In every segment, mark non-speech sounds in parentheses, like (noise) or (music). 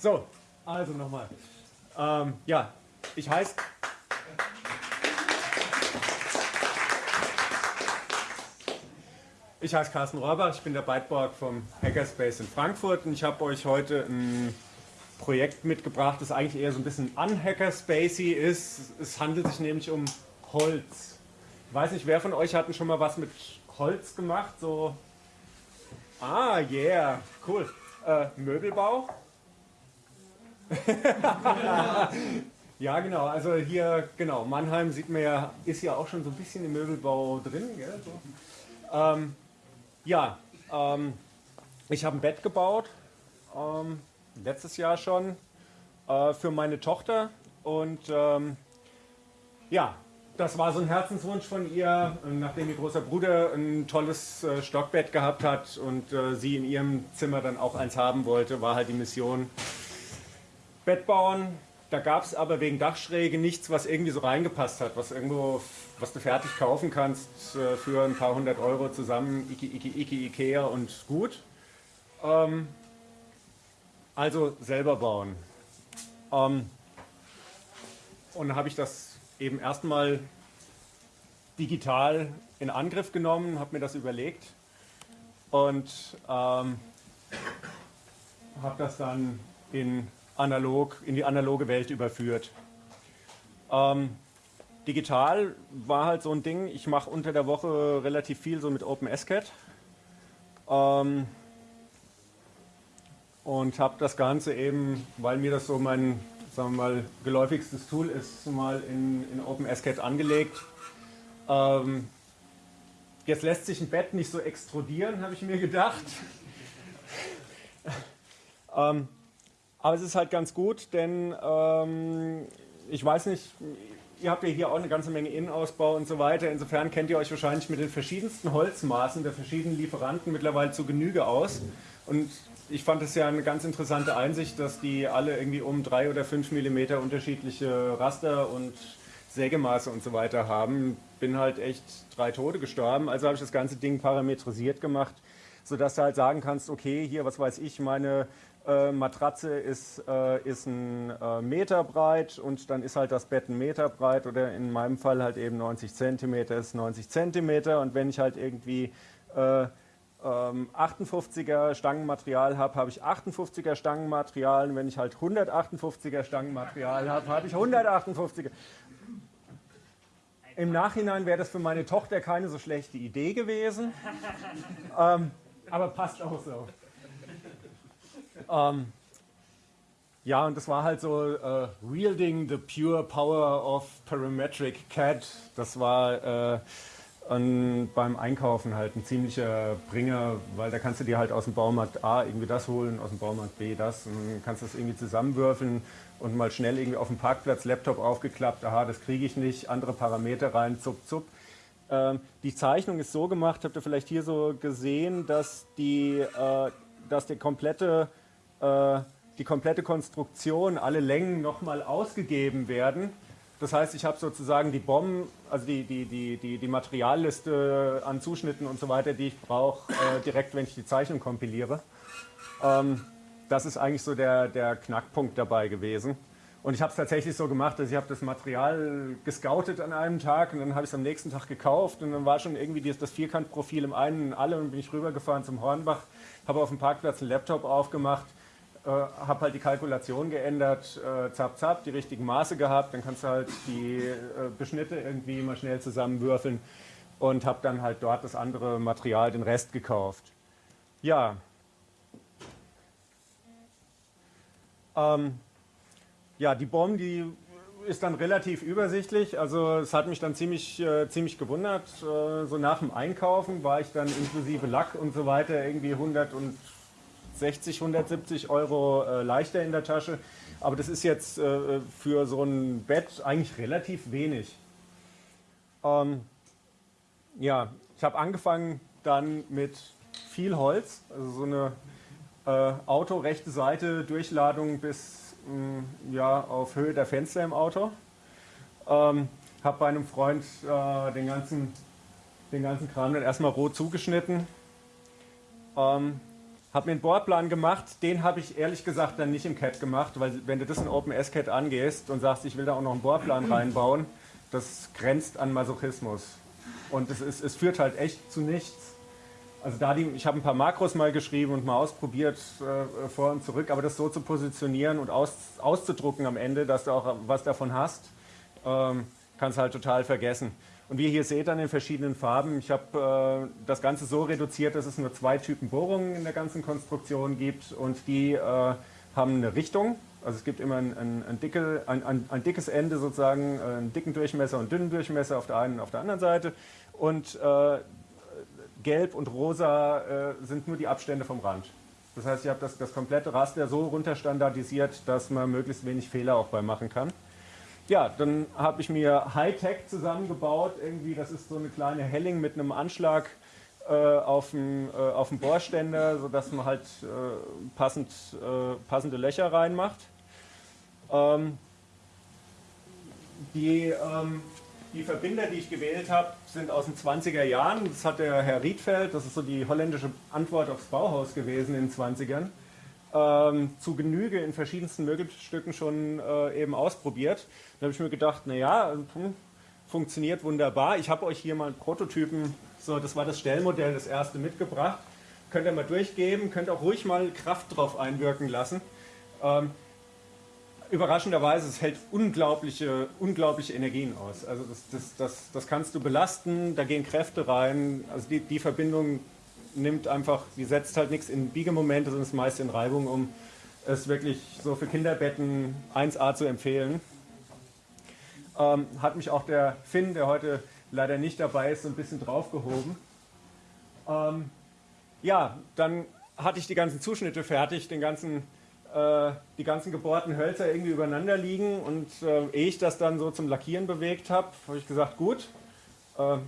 So, also nochmal. Ähm, ja, ich heiße. Ich heiße Carsten Rohrbach, ich bin der Byteborg vom Hackerspace in Frankfurt und ich habe euch heute ein Projekt mitgebracht, das eigentlich eher so ein bisschen unhackerspacey ist. Es handelt sich nämlich um Holz. Ich weiß nicht, wer von euch hat schon mal was mit Holz gemacht? So. Ah, yeah, cool. Äh, Möbelbau? (laughs) ja, genau. Also hier, genau, Mannheim sieht man ja, ist ja auch schon so ein bisschen im Möbelbau drin. So. Ähm, ja, ähm, ich habe ein Bett gebaut, ähm, letztes Jahr schon, äh, für meine Tochter. Und ähm, ja, das war so ein Herzenswunsch von ihr, nachdem ihr großer Bruder ein tolles äh, Stockbett gehabt hat und äh, sie in ihrem Zimmer dann auch eins haben wollte, war halt die Mission, Bett bauen. Da gab es aber wegen Dachschräge nichts, was irgendwie so reingepasst hat, was irgendwo, was du fertig kaufen kannst äh, für ein paar hundert Euro zusammen, Iki, Iki, Iki, Ikea und gut. Ähm, also selber bauen. Ähm, und habe ich das eben erstmal digital in Angriff genommen, habe mir das überlegt und ähm, habe das dann in analog, in die analoge Welt überführt. Ähm, digital war halt so ein Ding, ich mache unter der Woche relativ viel so mit OpenSCAD ähm, und habe das Ganze eben, weil mir das so mein sagen wir mal, geläufigstes Tool ist, mal in, in OpenSCAD angelegt. Ähm, jetzt lässt sich ein Bett nicht so extrudieren, habe ich mir gedacht. (laughs) ähm, aber es ist halt ganz gut, denn ähm, ich weiß nicht, ihr habt ja hier auch eine ganze Menge Innenausbau und so weiter. Insofern kennt ihr euch wahrscheinlich mit den verschiedensten Holzmaßen der verschiedenen Lieferanten mittlerweile zu Genüge aus. Und ich fand es ja eine ganz interessante Einsicht, dass die alle irgendwie um drei oder fünf Millimeter unterschiedliche Raster und Sägemaße und so weiter haben. Bin halt echt drei Tote gestorben. Also habe ich das ganze Ding parametrisiert gemacht, sodass du halt sagen kannst, okay, hier, was weiß ich, meine äh, Matratze ist, äh, ist ein äh, Meter breit und dann ist halt das Bett ein Meter breit oder in meinem Fall halt eben 90 Zentimeter ist 90 Zentimeter und wenn ich halt irgendwie äh, ähm, 58er Stangenmaterial habe, habe ich 58er Stangenmaterial und wenn ich halt 158er Stangenmaterial habe, habe ich 158er. Im Nachhinein wäre das für meine Tochter keine so schlechte Idee gewesen, ähm, aber passt auch so. Ähm, ja, und das war halt so uh, Wielding the Pure Power of Parametric CAD. Das war äh, ein, beim Einkaufen halt ein ziemlicher Bringer, weil da kannst du dir halt aus dem Baumarkt A irgendwie das holen, aus dem Baumarkt B das und kannst das irgendwie zusammenwürfeln und mal schnell irgendwie auf dem Parkplatz Laptop aufgeklappt, aha, das kriege ich nicht, andere Parameter rein, zup, zup. Ähm, die Zeichnung ist so gemacht, habt ihr vielleicht hier so gesehen, dass die, äh, dass der komplette äh, die komplette Konstruktion, alle Längen nochmal ausgegeben werden. Das heißt, ich habe sozusagen die Bomben, also die, die, die, die, die Materialliste an Zuschnitten und so weiter, die ich brauche, äh, direkt, wenn ich die Zeichnung kompiliere. Ähm, das ist eigentlich so der, der Knackpunkt dabei gewesen. Und ich habe es tatsächlich so gemacht, dass ich habe das Material gescoutet an einem Tag und dann habe ich es am nächsten Tag gekauft und dann war schon irgendwie das Vierkantprofil im einen und alle und bin ich rübergefahren zum Hornbach, habe auf dem Parkplatz einen Laptop aufgemacht äh, habe halt die Kalkulation geändert, äh, zap zap, die richtigen Maße gehabt, dann kannst du halt die äh, Beschnitte irgendwie mal schnell zusammenwürfeln und habe dann halt dort das andere Material, den Rest gekauft. Ja. Ähm, ja, die Bombe, die ist dann relativ übersichtlich. Also es hat mich dann ziemlich, äh, ziemlich gewundert. Äh, so nach dem Einkaufen war ich dann inklusive Lack und so weiter irgendwie 100 und 60, 170 Euro äh, leichter in der Tasche. Aber das ist jetzt äh, für so ein Bett eigentlich relativ wenig. Ähm, ja, ich habe angefangen dann mit viel Holz, also so eine äh, Auto rechte Seite Durchladung bis mh, mm, ja, auf Höhe der Fenster im Auto. Ähm, habe bei einem Freund äh, den, ganzen, den ganzen Kram dann erstmal roh zugeschnitten. Ähm, habe mir einen Bohrplan gemacht, den habe ich ehrlich gesagt dann nicht im CAD gemacht, weil wenn du das in OpenSCAD angehst und sagst, ich will da auch noch einen Bohrplan (clears throat) reinbauen, das grenzt an Masochismus. Und es, ist, es führt halt echt zu nichts. Also da die, ich habe ein paar Makros mal geschrieben und mal ausprobiert äh, vor und zurück, aber das so zu positionieren und aus, auszudrucken am Ende, dass du auch was davon hast, ähm, kannst halt total vergessen. Und wie ihr hier seht an den verschiedenen Farben, ich habe äh, das Ganze so reduziert, dass es nur zwei Typen Bohrungen in der ganzen Konstruktion gibt und die äh, haben eine Richtung. Also es gibt immer ein, ein, ein, dicke, ein, dickes Ende sozusagen, äh, einen dicken Durchmesser und dünnen Durchmesser auf der einen und auf der anderen Seite. Und äh, gelb und rosa äh, sind nur die Abstände vom Rand. Das heißt, ich habe das, das komplette Raster so runterstandardisiert, dass man möglichst wenig Fehler auch bei machen kann. Ja, dann habe ich mir Hightech zusammengebaut. Irgendwie, das ist so eine kleine Helling mit einem Anschlag äh, auf, dem, äh, Bohrständer, sodass man halt äh, passend, äh, passende Löcher reinmacht. Ähm, die ähm, die Verbinder, die ich gewählt habe, sind aus den 20er Jahren. Das hat der Herr Riedfeld, das ist so die holländische Antwort aufs Bauhaus gewesen in den 20ern, ähm, zu Genüge in verschiedensten Möbelstücken schon äh, eben ausprobiert. Da habe ich mir gedacht, naja, hm, funktioniert wunderbar. Ich habe euch hier mal einen Prototypen, so, das war das Stellmodell, das erste mitgebracht. Könnt ihr mal durchgeben, könnt auch ruhig mal Kraft drauf einwirken lassen. Ähm, überraschenderweise, es hält unglaubliche, unglaubliche Energien aus. Also das, das, das, das kannst du belasten, da gehen Kräfte rein. Also die, die Verbindung nimmt einfach, die setzt halt nichts in Biegemomente, sondern ist meist in Reibung, um es wirklich so für Kinderbetten 1A zu empfehlen. Ähm, hat mich auch der Finn, der heute leider nicht dabei ist, so ein bisschen draufgehoben. Ähm, ja, dann hatte ich die ganzen Zuschnitte fertig, den ganzen äh, die ganzen gebohrten Hölzer irgendwie übereinander liegen und äh, ehe ich das dann so zum Lackieren bewegt habe, habe ich gesagt, gut, äh,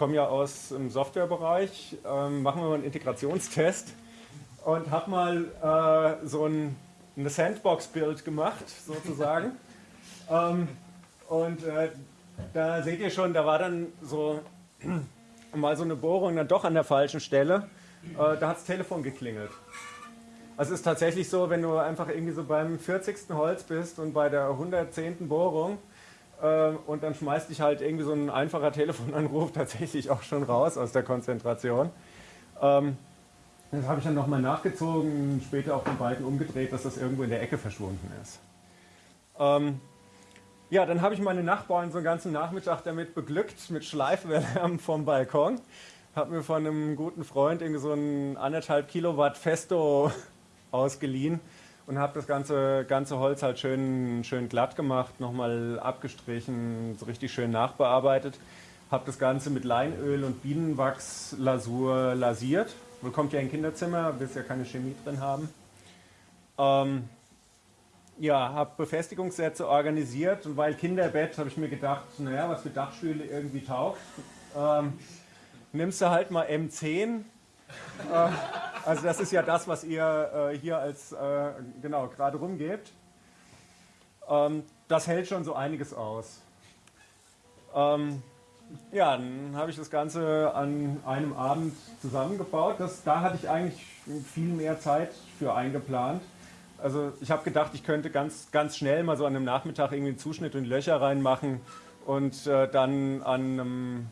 komme ja aus dem Softwarebereich, ähm, machen wir mal einen Integrationstest und habe mal äh, so ein eine Sandbox-Bild gemacht, sozusagen. (laughs) ähm, und äh, da seht ihr schon, da war dann so (clears throat) mal so eine Bohrung dann doch an der falschen Stelle. Äh, da hat das Telefon geklingelt. Also es ist tatsächlich so, wenn du einfach irgendwie so beim 40. Holz bist und bei der 110. Bohrung und dann schmeißt dich halt irgendwie so ein einfacher Telefonanruf (laughs) tatsächlich auch schon raus aus der Konzentration. Ähm, das habe ich dann nochmal nachgezogen, später auch den Balken umgedreht, dass das irgendwo in der Ecke verschwunden ist. Ähm, ja, dann habe ich meine Nachbarn so einen ganzen Nachmittag damit beglückt, mit Schleifwärme (laughs) vom Balkon. Habe mir von einem guten Freund irgendwie so ein anderthalb Kilowatt Festo (laughs) ausgeliehen und habe das ganze, ganze Holz halt schön, schön glatt gemacht, nochmal abgestrichen, so richtig schön nachbearbeitet. Habe das Ganze mit Leinöl und Bienenwachslasur lasiert. Man kommt ja in Kinderzimmer, willst ja keine Chemie drin haben. Ähm, ja, habe Befestigungssätze organisiert und weil Kinderbett habe ich mir gedacht, naja, was für Dachstühle irgendwie taugt. Ähm, nimmst du halt mal M10, äh, also das ist ja das, was ihr äh, hier als äh, genau gerade rumgebt. Ähm, das hält schon so einiges aus. Ähm, ja, dann habe ich das Ganze an einem Abend zusammengebaut. Das, da hatte ich eigentlich viel mehr Zeit für eingeplant. Also ich habe gedacht, ich könnte ganz, ganz schnell mal so an einem Nachmittag irgendwie einen Zuschnitt und Löcher reinmachen und äh, dann an einem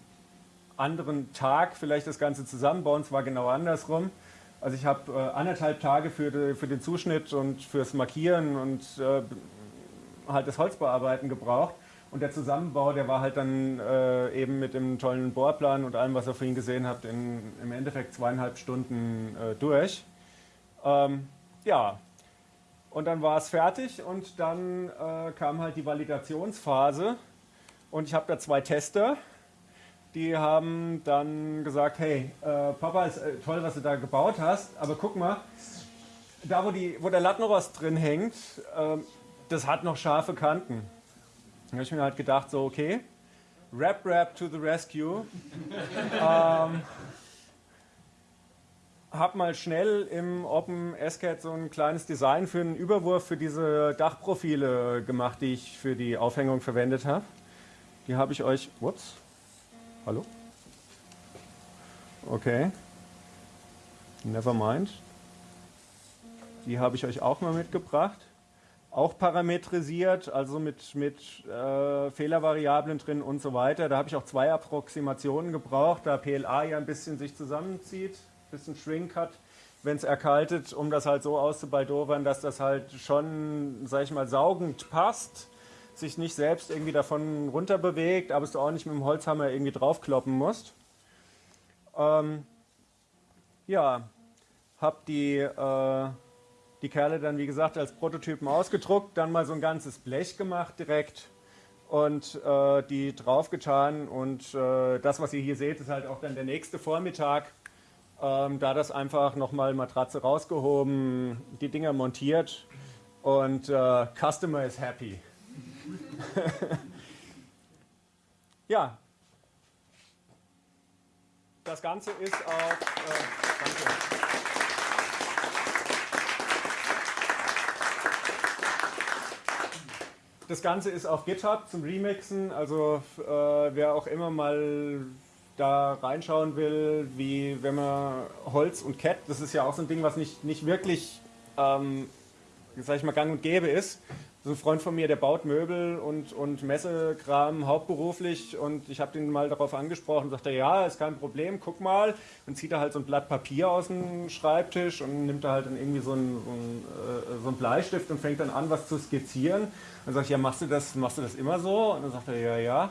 anderen Tag vielleicht das Ganze zusammenbauen. Es war genau andersrum. Also ich habe äh, anderthalb Tage für, die, für, den Zuschnitt und fürs Markieren und äh, halt das Holzbearbeiten gebraucht. Und der Zusammenbau, der war halt dann äh, eben mit dem tollen Bohrplan und allem, was ihr vorhin gesehen habt, in, im Endeffekt zweieinhalb Stunden äh, durch. Ähm, ja, und dann war es fertig und dann äh, kam halt die Validationsphase. Und ich habe da zwei Tester die haben dann gesagt, hey, äh, Papa, ist äh, toll, was du da gebaut hast, aber guck mal, da wo, die, wo der Lattenrost drin hängt, äh, das hat noch scharfe Kanten. Da habe ich mir halt gedacht, so okay, Rap Rap to the rescue. (laughs) ähm, hab mal schnell im Open SCAD so ein kleines Design für einen Überwurf für diese Dachprofile gemacht, die ich für die Aufhängung verwendet habe. Die habe ich euch, whoops, Hallo? Okay. Never mind. Die habe ich euch auch mal mitgebracht. Auch parametrisiert, also mit, mit äh, Fehlervariablen drin und so weiter. Da habe ich auch zwei Approximationen gebraucht, da PLA ja ein bisschen sich zusammenzieht, ein bisschen Shrink hat, wenn es erkaltet, um das halt so auszubaldowern, dass das halt schon, sag ich mal, saugend passt, sich nicht selbst irgendwie davon runter bewegt, aber es auch nicht mit dem Holzhammer irgendwie draufkloppen musst. Ähm, ja, habe die, äh, die Kerle dann, wie gesagt, als Prototypen ausgedruckt, dann mal so ein ganzes Blech gemacht direkt und äh, die draufgetan. Und äh, das, was ihr hier seht, ist halt auch dann der nächste Vormittag. Ähm, da das einfach nochmal Matratze rausgehoben, die Dinger montiert und äh, Customer is happy. (laughs) ja, das Ganze ist auf. Äh, danke. Das Ganze ist auf GitHub zum Remixen, also äh, wer auch immer mal da reinschauen will, wie wenn man Holz und Cat, das ist ja auch so ein Ding, was nicht, nicht wirklich, ähm, sag ich mal, gang und gäbe ist. So ein Freund von mir, der baut Möbel und, und Messekram hauptberuflich und ich habe den mal darauf angesprochen, sagt er, ja, ist kein Problem, guck mal. Dann zieht er halt so ein Blatt Papier aus dem Schreibtisch und nimmt da halt dann irgendwie so einen, so einen, äh, so einen Bleistift und fängt dann an, was zu skizzieren. Dann sage ich, ja, machst du das, machst du das immer so? Und dann sagt er, ja, ja.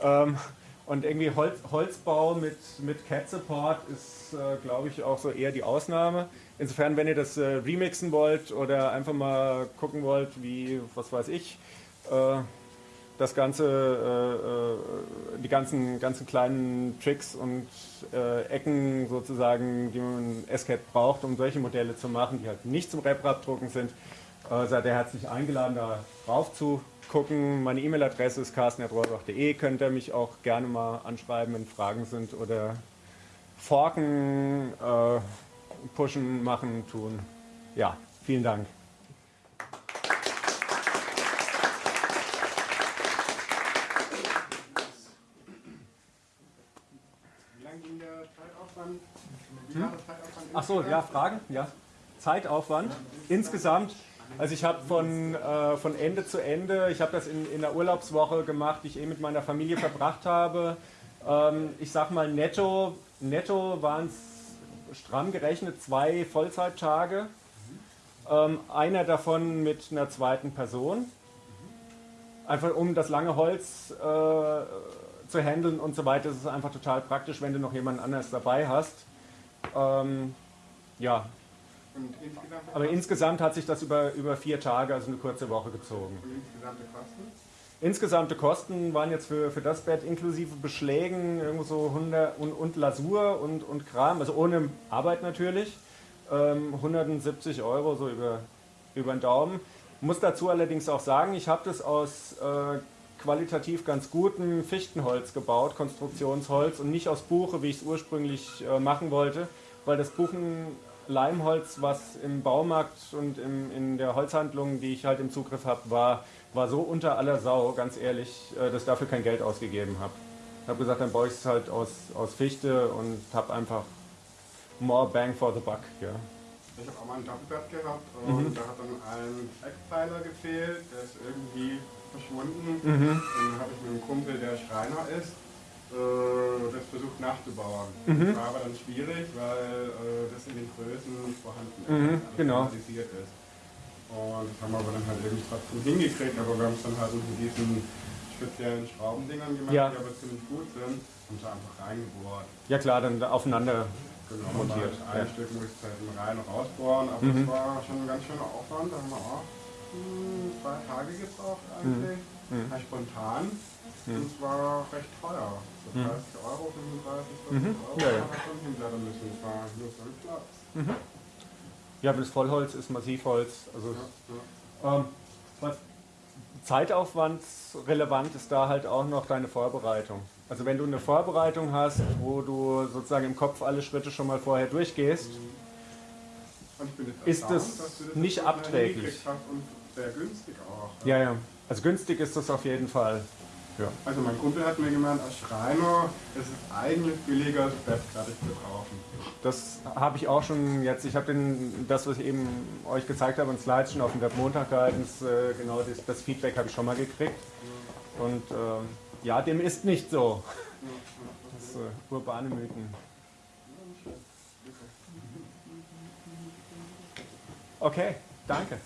Ähm, und irgendwie Holz, Holzbau mit, mit Cat Support ist, äh, glaube ich, auch so eher die Ausnahme. Insofern, wenn ihr das äh, remixen wollt oder einfach mal gucken wollt, wie, was weiß ich, äh, das ganze, äh, äh, die ganzen, ganzen kleinen Tricks und äh, Ecken sozusagen, die man SCAT braucht, um solche Modelle zu machen, die halt nicht zum Rep-Rap-Drucken sind, seid ihr herzlich eingeladen, da drauf zu gucken. Meine E-Mail-Adresse ist carsten.rohrbach.de. Könnt ihr mich auch gerne mal anschreiben, wenn Fragen sind oder forken, äh, pushen, machen, tun. Ja, vielen Dank. Wie lange ging der Zeitaufwand? Hm? Ach so, ja, Fragen? Ja. Zeitaufwand insgesamt also ich habe von, äh, von Ende zu Ende, ich habe das in, in der Urlaubswoche gemacht, die ich eh mit meiner Familie verbracht habe. Ähm, ich sag mal netto, netto waren es stramm gerechnet zwei Vollzeittage. Ähm, einer davon mit einer zweiten Person. Einfach um das lange Holz äh, zu handeln und so weiter. Das ist einfach total praktisch, wenn du noch jemanden anders dabei hast. Ähm, ja, insgesamt Aber insgesamt hat sich das über, über vier Tage, also eine kurze Woche gezogen. Und insgesamte Kosten? Insgesamte Kosten waren jetzt für, für das Bett inklusive Beschlägen irgendwo so 100 und, und Lasur und, und Kram, also ohne Arbeit natürlich, ähm, 170 Euro so über, über den Daumen. Muss dazu allerdings auch sagen, ich habe das aus äh, qualitativ ganz gutem Fichtenholz gebaut, Konstruktionsholz und nicht aus Buche, wie ich es ursprünglich äh, machen wollte, weil das Buchen Leimholz, was im Baumarkt und im, in der Holzhandlung, die ich halt im Zugriff habe, war, war so unter aller Sau, ganz ehrlich, äh, dass ich dafür kein Geld ausgegeben habe. Ich habe gesagt, dann baue ich es halt aus, aus Fichte und habe einfach more bang for the buck. Ja. Ich habe auch mal ein Doppelbett gehabt und mhm. da hat dann ein Eckpfeiler gefehlt, der ist irgendwie verschwunden. Mhm. Dann habe ich mit einem Kumpel, der Schreiner ist, äh, das versucht nachzubauen. Mhm. Das war aber dann schwierig, weil äh, das in den Größen vorhanden ist, mhm, also genau. ist. Und das haben wir aber dann halt irgendwie trotzdem hingekriegt, aber wir haben es dann halt mit diesen speziellen Schraubendingern gemacht, ja. die aber ziemlich gut sind und da einfach reingebohrt. Ja klar, dann aufeinander genau, montiert. Ein ja. Stück muss ich halt rein und rausbohren, aber mhm. das war schon ein ganz schöner Aufwand, da haben wir auch hm, zwei Tage gebraucht eigentlich. Mhm. mhm. Spontan. Mhm. Und es war recht teuer. So 30 mhm. Euro, 35, 40 mhm. Euro ja, ja. schon hinblättern müssen. Es war nur so ein Platz. Ja, aber das Vollholz ist Massivholz. Also ja, ja. Ähm, was zeitaufwandsrelevant ist da halt auch noch deine Vorbereitung. Also wenn du eine Vorbereitung hast, wo du sozusagen im Kopf alle Schritte schon mal vorher durchgehst, mhm. ist das, das nicht abträglich. Und sehr günstig auch. Ja, ja. Also günstig ist das auf jeden Fall. Ja. Also mein Kumpel hat mir gemeint, als Schreiner ist es eigentlich billiger, das Bett fertig zu kaufen. Das habe ich auch schon jetzt, ich habe das, was ich eben euch gezeigt habe, in Slides schon auf dem Webmontag gehalten, das, äh, genau das, das Feedback habe ich schon mal gekriegt. Und äh, ja, dem ist nicht so. Das äh, urbane Mythen. Okay, danke.